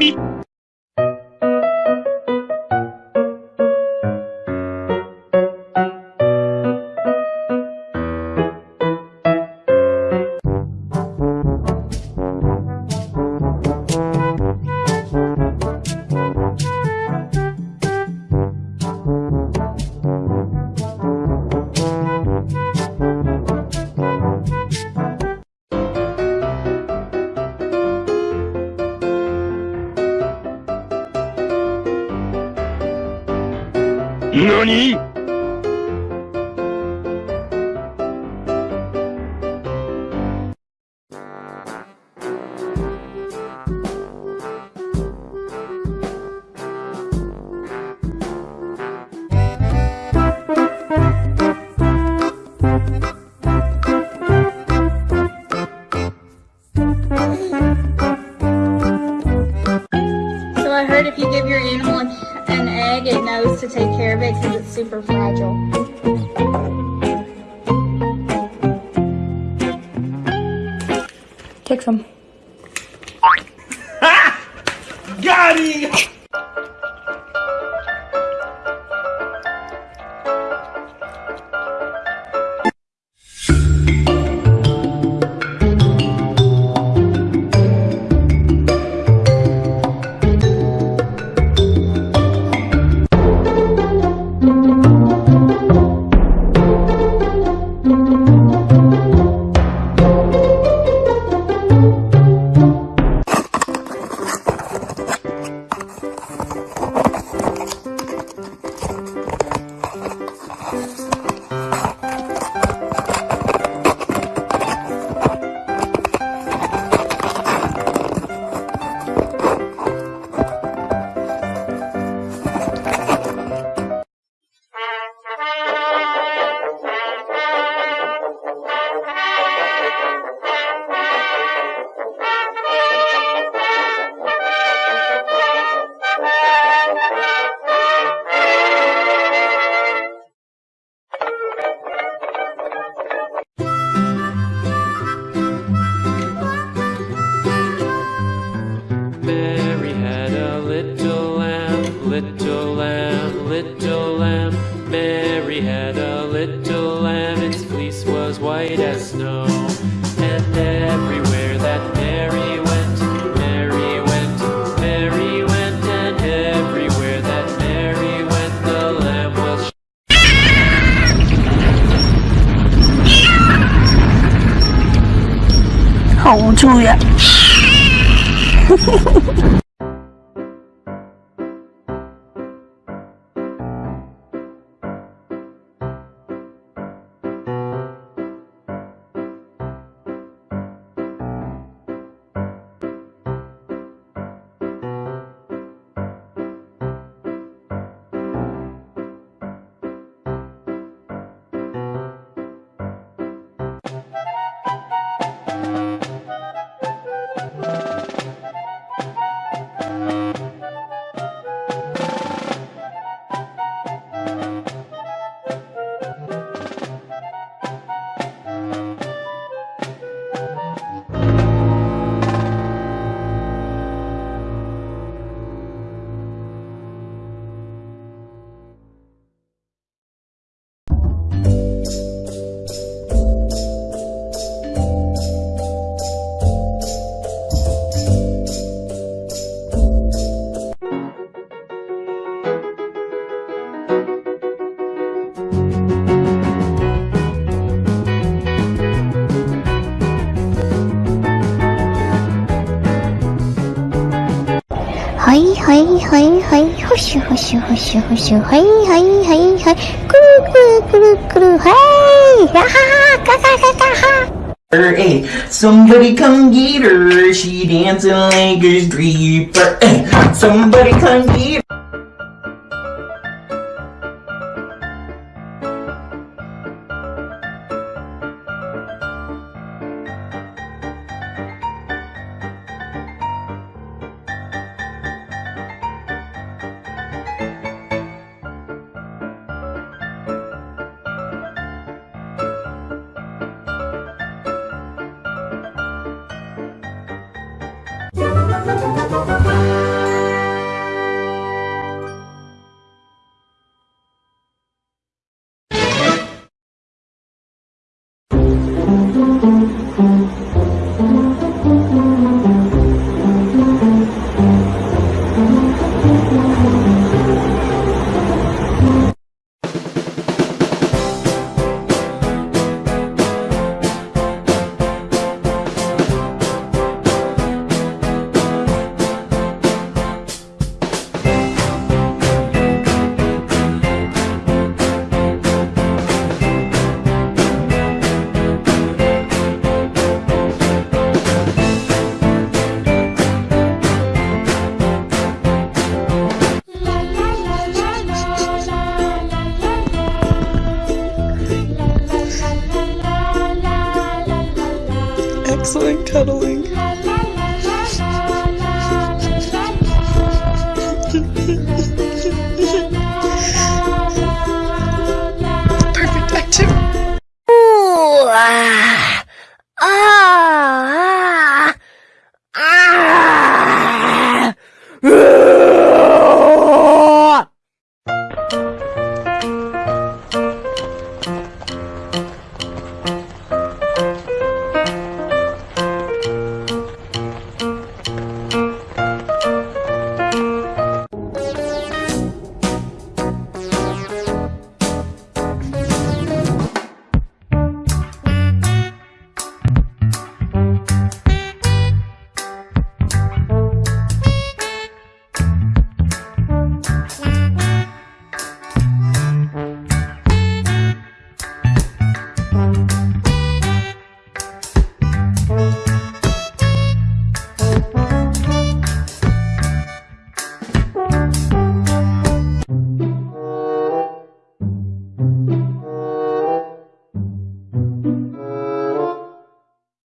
미 何？Super fragile. Take some. Got him! little lamb, little lamb. Mary had a little lamb, its fleece was white as snow. And everywhere that Mary went, Mary went, Mary went, and everywhere that Mary went, the lamb was. Oh, Hold 住呀！はいはいはい、ほしゅほしゅほしゅほしゅ、はいはいはいはい、くるくるくるくる、はい、やはは、かかかかは。 Hey, somebody come get her. She dancing like a stripper. Hey, somebody come get her. Cuddling.